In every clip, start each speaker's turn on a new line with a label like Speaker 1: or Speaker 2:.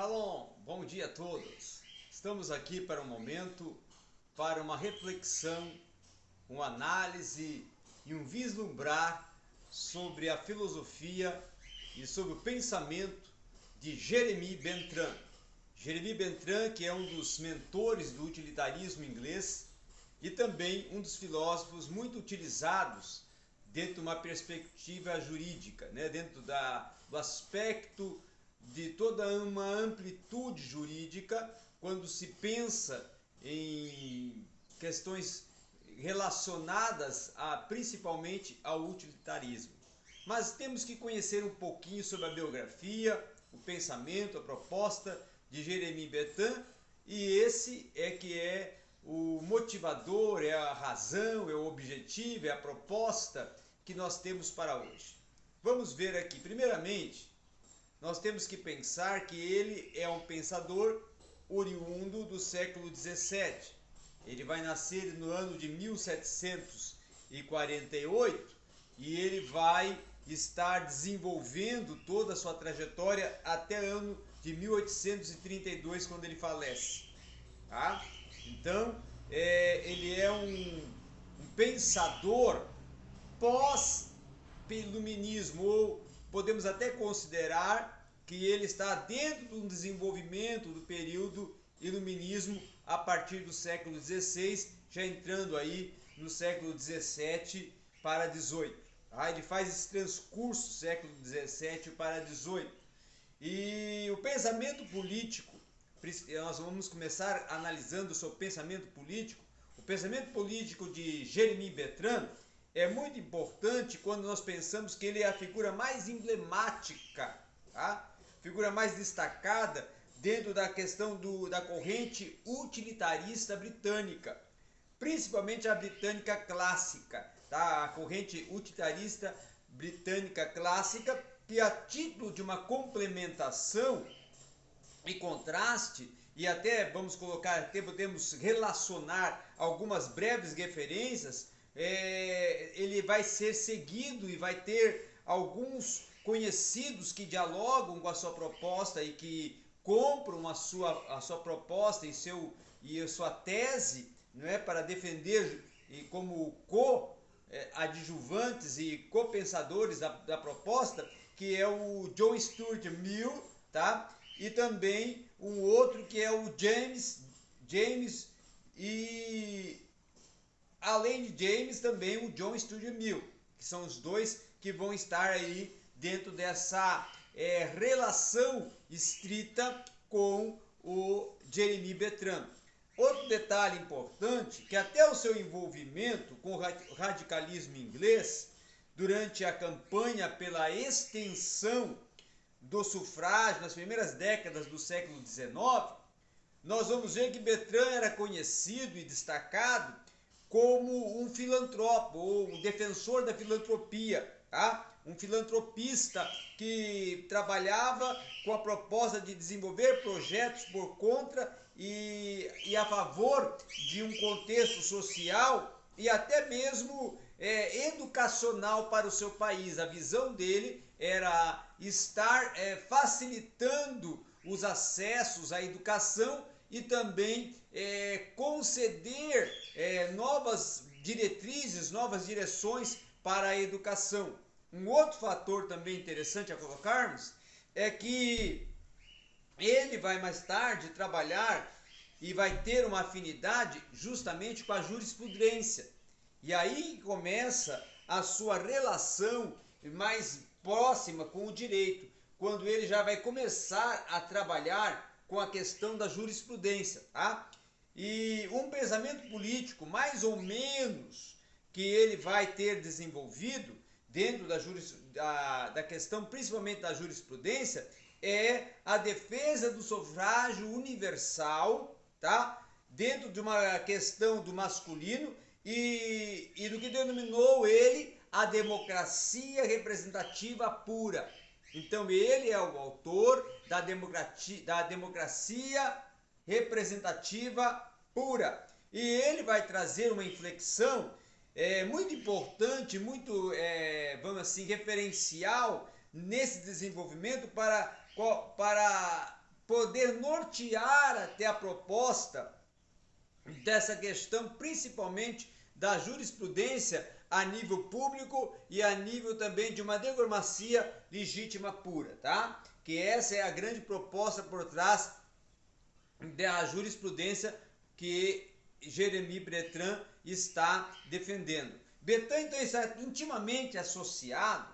Speaker 1: Shalom, bom dia a todos. Estamos aqui para um momento, para uma reflexão, uma análise e um vislumbrar sobre a filosofia e sobre o pensamento de Jeremy Bentham. Jeremy Bentham, que é um dos mentores do utilitarismo inglês e também um dos filósofos muito utilizados dentro de uma perspectiva jurídica, né? dentro da, do aspecto de toda uma amplitude jurídica quando se pensa em questões relacionadas a, principalmente ao utilitarismo. Mas temos que conhecer um pouquinho sobre a biografia, o pensamento, a proposta de Jeremy Bentham e esse é que é o motivador, é a razão, é o objetivo, é a proposta que nós temos para hoje. Vamos ver aqui, primeiramente, nós temos que pensar que ele é um pensador oriundo do século 17. Ele vai nascer no ano de 1748 e ele vai estar desenvolvendo toda a sua trajetória até ano de 1832, quando ele falece. Tá? Então, é, ele é um, um pensador pós-iluminismo ou podemos até considerar que ele está dentro do desenvolvimento do período iluminismo a partir do século XVI, já entrando aí no século XVII para XVIII. Tá? Ele faz esse transcurso século XVII para XVIII. E o pensamento político, nós vamos começar analisando o seu pensamento político. O pensamento político de Jeremy Bertrand é muito importante quando nós pensamos que ele é a figura mais emblemática, tá? figura mais destacada dentro da questão do, da corrente utilitarista britânica, principalmente a britânica clássica, tá? a corrente utilitarista britânica clássica, que a título de uma complementação e contraste, e até vamos colocar, até podemos relacionar algumas breves referências é, ele vai ser seguido e vai ter alguns conhecidos que dialogam com a sua proposta e que compram a sua, a sua proposta e, seu, e a sua tese não é, para defender e como co-adjuvantes e co-pensadores da, da proposta, que é o John Stuart Mill, tá? e também um outro que é o James, James e Além de James, também o John Studio Mill, que são os dois que vão estar aí dentro dessa é, relação estrita com o Jeremy Bertrand. Outro detalhe importante, que até o seu envolvimento com o radicalismo inglês, durante a campanha pela extensão do sufrágio nas primeiras décadas do século XIX, nós vamos ver que Bertrand era conhecido e destacado como um filantropo, ou um defensor da filantropia, tá? um filantropista que trabalhava com a proposta de desenvolver projetos por conta e, e a favor de um contexto social e até mesmo é, educacional para o seu país. A visão dele era estar é, facilitando os acessos à educação e também é, conceder é, novas diretrizes, novas direções para a educação. Um outro fator também interessante a colocarmos é que ele vai mais tarde trabalhar e vai ter uma afinidade justamente com a jurisprudência. E aí começa a sua relação mais próxima com o direito, quando ele já vai começar a trabalhar com a questão da jurisprudência, tá? E um pensamento político, mais ou menos, que ele vai ter desenvolvido dentro da, juris, da, da questão, principalmente da jurisprudência, é a defesa do sufrágio universal, tá? Dentro de uma questão do masculino e, e do que denominou ele a democracia representativa pura. Então ele é o autor da democracia, da democracia representativa pura. E ele vai trazer uma inflexão é, muito importante, muito, é, vamos assim, referencial nesse desenvolvimento para, para poder nortear até a proposta dessa questão, principalmente da jurisprudência a nível público e a nível também de uma diplomacia legítima pura, tá? Que essa é a grande proposta por trás da jurisprudência que Jeremy Breton está defendendo. Breton então está intimamente associado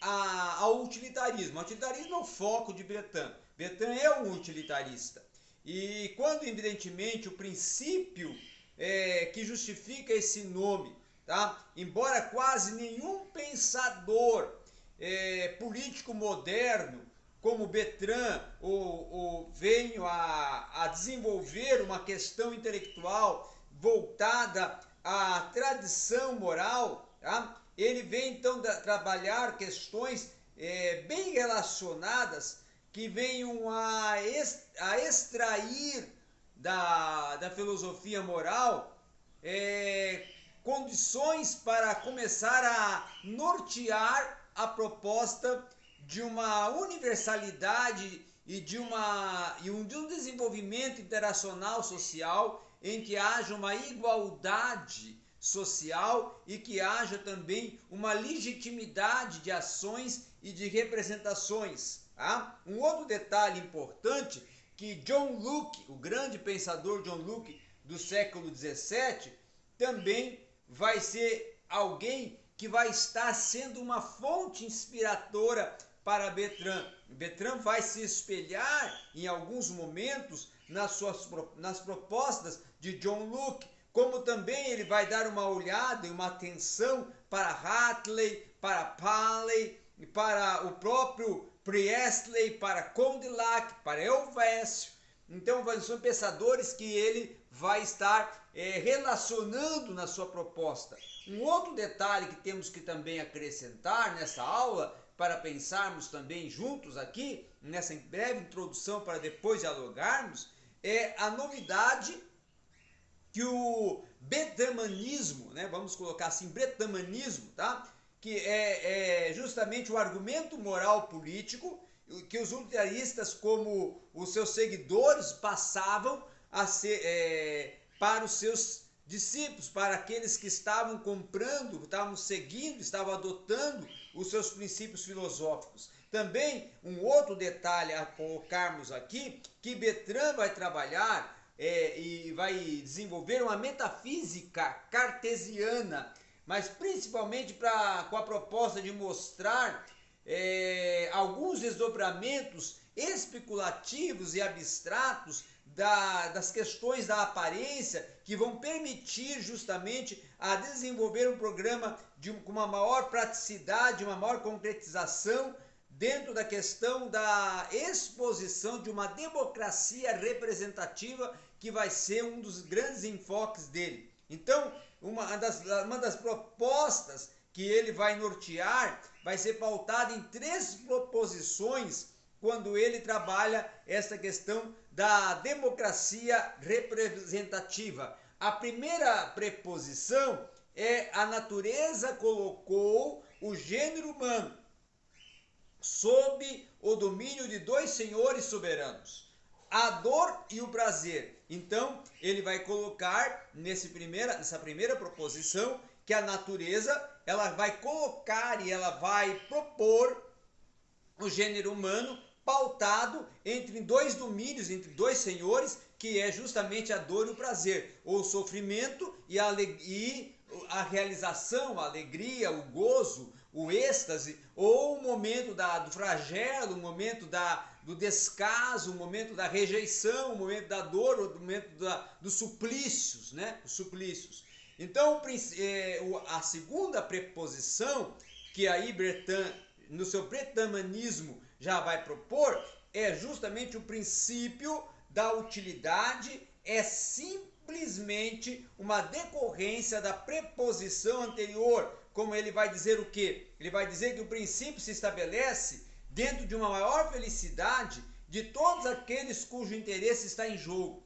Speaker 1: ao utilitarismo. O utilitarismo é o foco de Breton. Breton é um utilitarista. E quando, evidentemente, o princípio é, que justifica esse nome, tá? embora quase nenhum pensador é, político moderno, como Betran, ou, ou venho a, a desenvolver uma questão intelectual voltada à tradição moral, tá? ele vem então da, trabalhar questões é, bem relacionadas que venham a, a extrair da, da filosofia moral é, condições para começar a nortear a proposta de uma universalidade e de, uma, e um, de um desenvolvimento internacional social em que haja uma igualdade social e que haja também uma legitimidade de ações e de representações. Tá? Um outro detalhe importante que John Locke, o grande pensador John Locke do século 17, também vai ser alguém que vai estar sendo uma fonte inspiradora para Betran. Betran vai se espelhar em alguns momentos nas suas nas propostas de John Locke, como também ele vai dar uma olhada e uma atenção para Hartley, para Paley para o próprio Priestley, para Condillac, para Elvésio. Então são pensadores que ele vai estar é, relacionando na sua proposta. Um outro detalhe que temos que também acrescentar nessa aula, para pensarmos também juntos aqui, nessa breve introdução para depois dialogarmos, é a novidade que o betamanismo, né, vamos colocar assim, betamanismo, tá? que é, é justamente o argumento moral político que os utilitaristas, como os seus seguidores, passavam a ser é, para os seus discípulos, para aqueles que estavam comprando, estavam seguindo, estavam adotando os seus princípios filosóficos. Também um outro detalhe a colocarmos aqui, que Betran vai trabalhar é, e vai desenvolver uma metafísica cartesiana, mas principalmente pra, com a proposta de mostrar é, alguns desdobramentos especulativos e abstratos da, das questões da aparência que vão permitir justamente a desenvolver um programa de, com uma maior praticidade, uma maior concretização dentro da questão da exposição de uma democracia representativa que vai ser um dos grandes enfoques dele. Então, uma das, uma das propostas que ele vai nortear vai ser pautada em três proposições quando ele trabalha essa questão da democracia representativa. A primeira preposição é a natureza colocou o gênero humano sob o domínio de dois senhores soberanos, a dor e o prazer. Então, ele vai colocar nesse primeira, nessa primeira proposição que a natureza ela vai colocar e ela vai propor o gênero humano pautado entre dois domínios, entre dois senhores, que é justamente a dor e o prazer, ou o sofrimento e a, e a realização, a alegria, o gozo, o êxtase, ou o momento da, do flagelo, o momento da, do descaso, o momento da rejeição, o momento da dor, o momento da, dos suplícios, né? Os suplícios. Então, é, a segunda preposição que aí Bretan, no seu bretamanismo, já vai propor é justamente o princípio da utilidade, é simplesmente uma decorrência da preposição anterior, como ele vai dizer o quê? Ele vai dizer que o princípio se estabelece dentro de uma maior felicidade de todos aqueles cujo interesse está em jogo.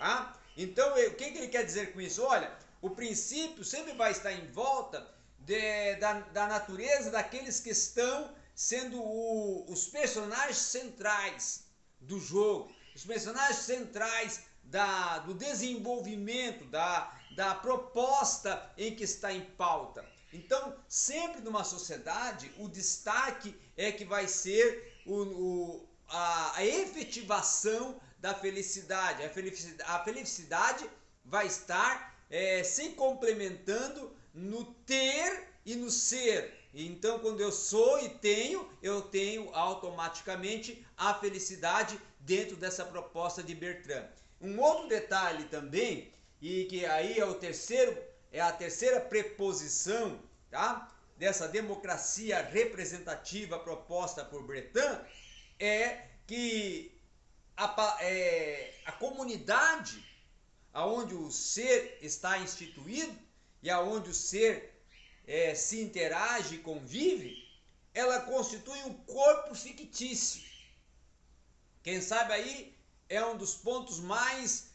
Speaker 1: Tá? Então, o que, ele quer dizer com isso? Olha, o princípio sempre vai estar em volta de, da, da natureza daqueles que estão sendo o, os personagens centrais do jogo. os personagens centrais da, do desenvolvimento, da, da proposta em que está em pauta. Então, sempre numa sociedade, o destaque é que vai ser o, o a, a, efetivação da felicidade. A felicidade, a felicidade vai estar é, se complementando no ter e no ser. Então, quando eu sou e tenho, eu tenho automaticamente a felicidade dentro dessa proposta de Bertrand. Um outro detalhe também, e que aí é o terceiro, é a terceira preposição, tá? Dessa democracia representativa proposta por Bertrand, é que a, é, a comunidade aonde o ser está instituído e aonde o ser é, se interage e convive, ela constitui um corpo fictício. Quem sabe aí é um dos pontos mais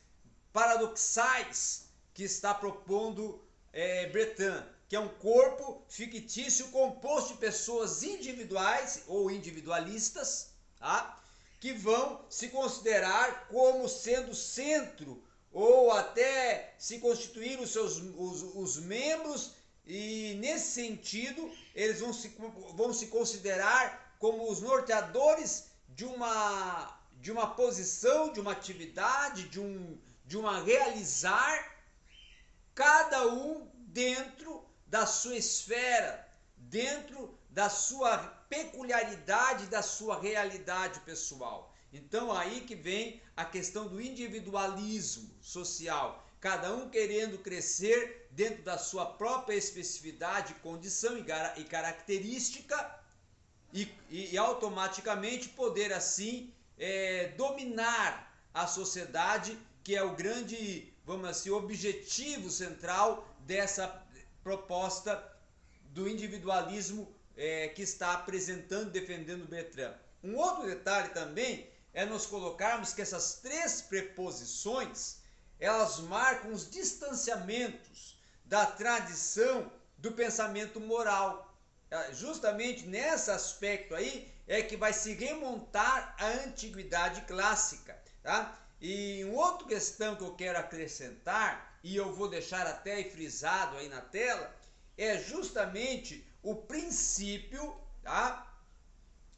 Speaker 1: paradoxais que está propondo é, Bretan, que é um corpo fictício composto de pessoas individuais ou individualistas, tá? que vão se considerar como sendo centro ou até se constituir os seus os, os membros e nesse sentido eles vão se, vão se considerar como os norteadores de uma de uma posição, de uma atividade, de um de uma realizar cada um dentro da sua esfera, dentro da sua peculiaridade, da sua realidade pessoal. Então aí que vem a questão do individualismo social, cada um querendo crescer dentro da sua própria especificidade, condição e característica e, e, automaticamente poder assim é, dominar a sociedade, que é o grande, vamos assim, objetivo central dessa proposta do individualismo é, que está apresentando, defendendo Bertrand. Um outro detalhe também é nos colocarmos que essas três preposições, elas marcam os distanciamentos da tradição do pensamento moral. É, justamente nesse aspecto aí é que vai se remontar a antiguidade clássica, tá? E uma outra questão que eu quero acrescentar, e eu vou deixar até frisado aí na tela, é justamente o princípio, tá?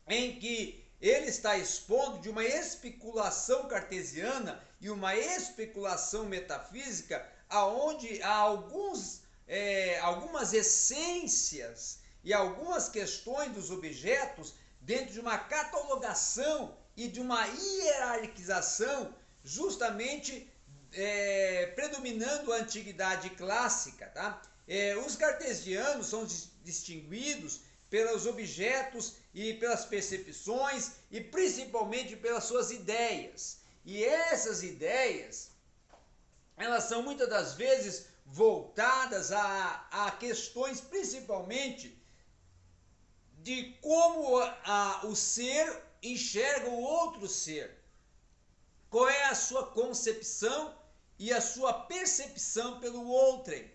Speaker 1: Em que ele está expondo de uma especulação cartesiana e uma especulação metafísica aonde há alguns, é, algumas essências e algumas questões dos objetos dentro de uma catalogação e de uma hierarquização justamente é, predominando a antiguidade clássica. Tá? É, os cartesianos são distinguidos pelos objetos e pelas percepções e principalmente pelas suas ideias. E essas ideias, elas são muitas das vezes voltadas a, a questões principalmente de como a, o ser enxerga o outro ser. Qual é a sua concepção e a sua percepção pelo outrem.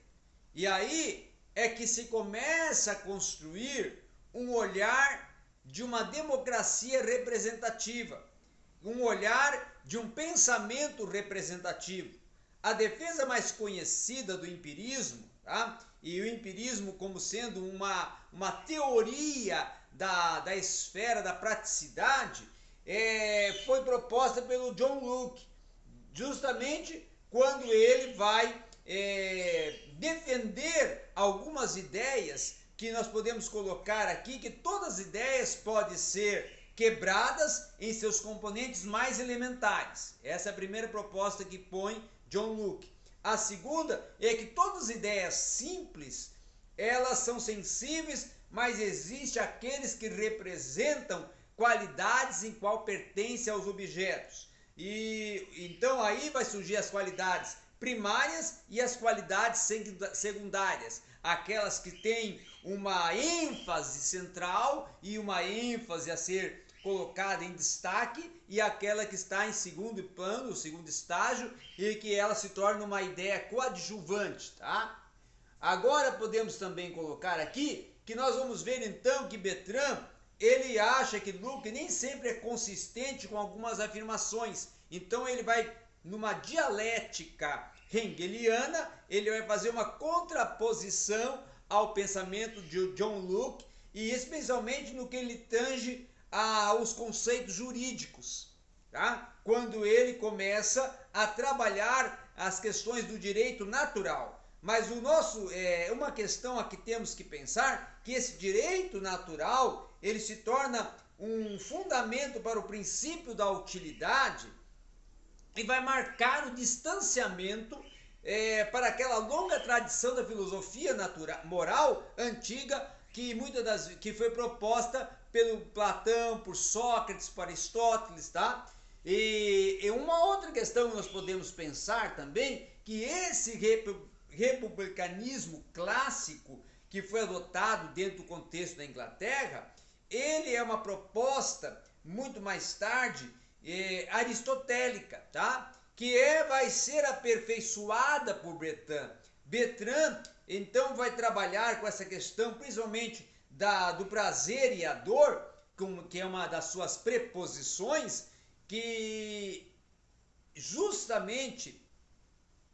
Speaker 1: E aí é que se começa a construir um olhar de uma democracia representativa, um olhar de um pensamento representativo. A defesa mais conhecida do empirismo, tá? e o empirismo como sendo uma, uma teoria da, da esfera da praticidade, é, foi proposta pelo John Locke, justamente quando ele vai é, defender algumas ideias que nós podemos colocar aqui que todas as ideias podem ser quebradas em seus componentes mais elementares. Essa é a primeira proposta que põe John Locke. A segunda é que todas as ideias simples, elas são sensíveis, mas existe aqueles que representam qualidades em qual pertencem aos objetos. E então aí vai surgir as qualidades primárias e as qualidades secundárias, aquelas que têm uma ênfase central e uma ênfase a ser colocada em destaque e aquela que está em segundo plano, segundo estágio e que ela se torna uma ideia coadjuvante, tá? Agora podemos também colocar aqui que nós vamos ver então que Betran ele acha que Luke nem sempre é consistente com algumas afirmações Então ele vai, numa dialética hegeliana, ele vai fazer uma contraposição ao pensamento de John Locke e especialmente no que ele tange aos conceitos jurídicos, tá? quando ele começa a trabalhar as questões do direito natural. Mas o nosso é uma questão a que temos que pensar que esse direito natural ele se torna um fundamento para o princípio da utilidade e vai marcar o distanciamento é, para aquela longa tradição da filosofia natural, moral antiga que muitas das que foi proposta pelo Platão, por Sócrates, por Aristóteles, tá? E, e uma outra questão que nós podemos pensar também que esse republicanismo clássico que foi adotado dentro do contexto da Inglaterra, ele é uma proposta muito mais tarde é, aristotélica, tá? Que é, vai ser aperfeiçoada por Bertrand. Bertrand, então, vai trabalhar com essa questão, principalmente da, do prazer e a dor, que é uma das suas preposições, que justamente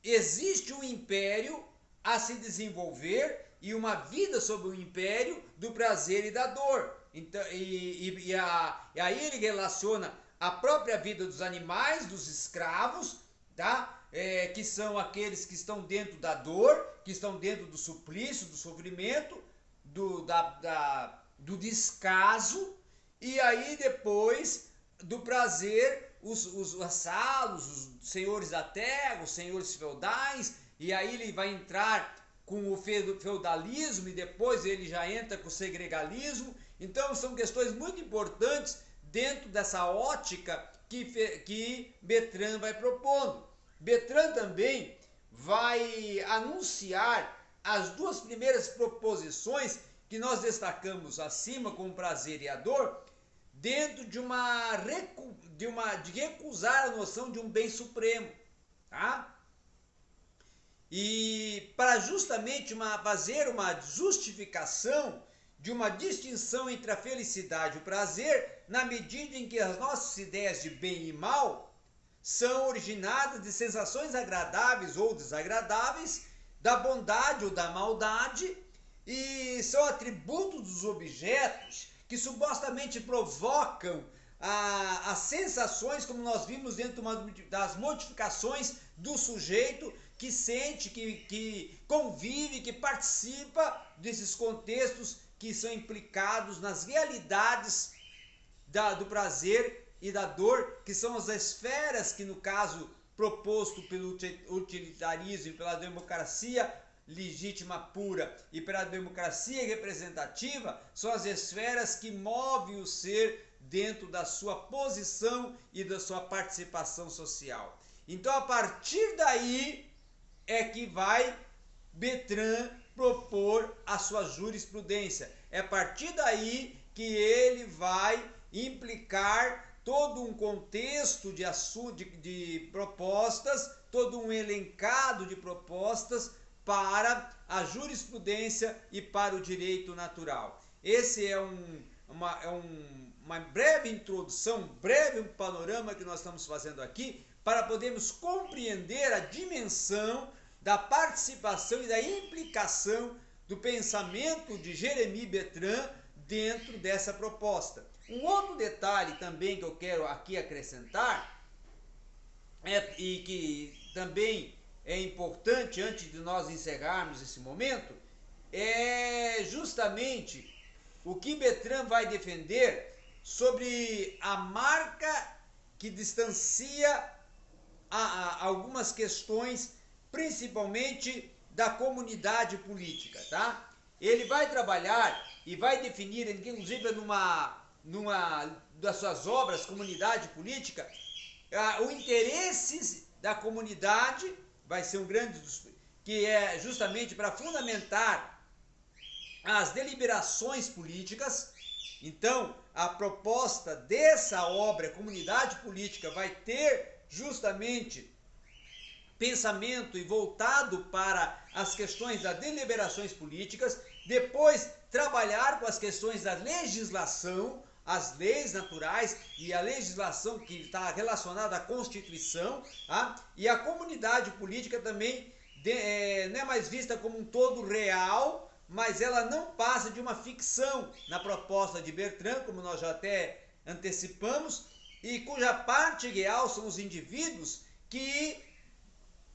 Speaker 1: existe um império a se desenvolver e uma vida sob o império do prazer e da dor. Então, e, e, e, a, e aí ele relaciona a própria vida dos animais, dos escravos, tá? É, que são aqueles que estão dentro da dor, que estão dentro do suplício, do sofrimento, do, da, da, do descaso, e aí depois do prazer, os, os vassalos, os senhores da terra, os senhores feudais, e aí ele vai entrar com o feudalismo e depois ele já entra com o segregalismo. Então são questões muito importantes dentro dessa ótica que, que Betran vai propondo. Betran também vai anunciar as duas primeiras proposições que nós destacamos acima com prazer e a dor, dentro de uma, de uma de recusar a noção de um bem supremo, tá? E para justamente uma, fazer uma justificação de uma distinção entre a felicidade e o prazer, na medida em que as nossas ideias de bem e mal são originadas de sensações agradáveis ou desagradáveis, da bondade ou da maldade, e são atributos dos objetos que supostamente provocam a, as sensações, como nós vimos dentro das modificações do sujeito que sente, que, que convive, que participa desses contextos que são implicados nas realidades da, do prazer e da dor, que são as esferas que, no caso proposto pelo utilitarismo e pela democracia legítima pura e pela democracia representativa, são as esferas que movem o ser dentro da sua posição e da sua participação social. Então, a partir daí, é que vai Betran propor a sua jurisprudência. É a partir daí que ele vai implicar todo um contexto de, de, de propostas, todo um elencado de propostas para a jurisprudência e para o direito natural. Esse é um, uma, é um, uma breve introdução, um breve panorama que nós estamos fazendo aqui para podermos compreender a dimensão da participação e da implicação do pensamento de Jeremy Bertrand dentro dessa proposta. Um outro detalhe também que eu quero aqui acrescentar é, e que também é importante antes de nós encerrarmos esse momento é justamente o que Bertrand vai defender sobre a marca que distancia a, a algumas questões principalmente da comunidade política, tá? Ele vai trabalhar e vai definir, inclusive numa, numa das suas obras, Comunidade Política, o interesses da comunidade, vai ser um grande, que é justamente para fundamentar as deliberações políticas. Então, a proposta dessa obra, Comunidade Política, vai ter justamente pensamento e voltado para as questões das deliberações políticas, depois trabalhar com as questões da legislação, as leis naturais e a legislação que está relacionada à Constituição, tá? e a comunidade política também de, é, não é mais vista como um todo real, mas ela não passa de uma ficção na proposta de Bertrand, como nós já até antecipamos, e cuja parte real são os indivíduos que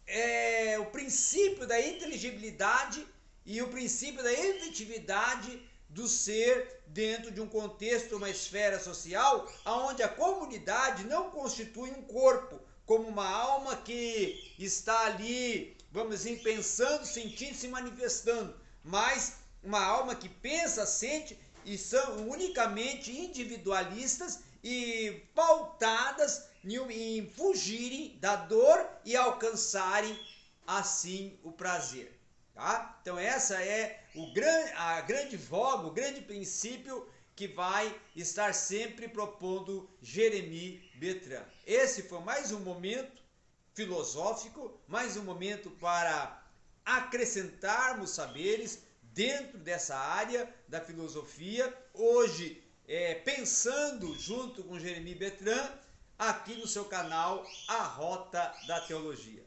Speaker 1: é, o princípio da inteligibilidade e o princípio da efetividade do ser dentro de um contexto, uma esfera social, onde a comunidade não constitui um corpo, como uma alma que está ali, vamos dizer, pensando, sentindo, se manifestando, mas uma alma que pensa, sente e são unicamente individualistas e pautadas em fugirem da dor e alcançarem assim o prazer. Tá? Então essa é o grande, a grande voga, o grande princípio que vai estar sempre propondo Jeremy Bertrand. Esse foi mais um momento filosófico, mais um momento para acrescentarmos saberes dentro dessa área da filosofia. Hoje, é, pensando junto com Jeremy Bertrand, aqui no seu canal A Rota da Teologia.